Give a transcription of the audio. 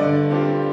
Música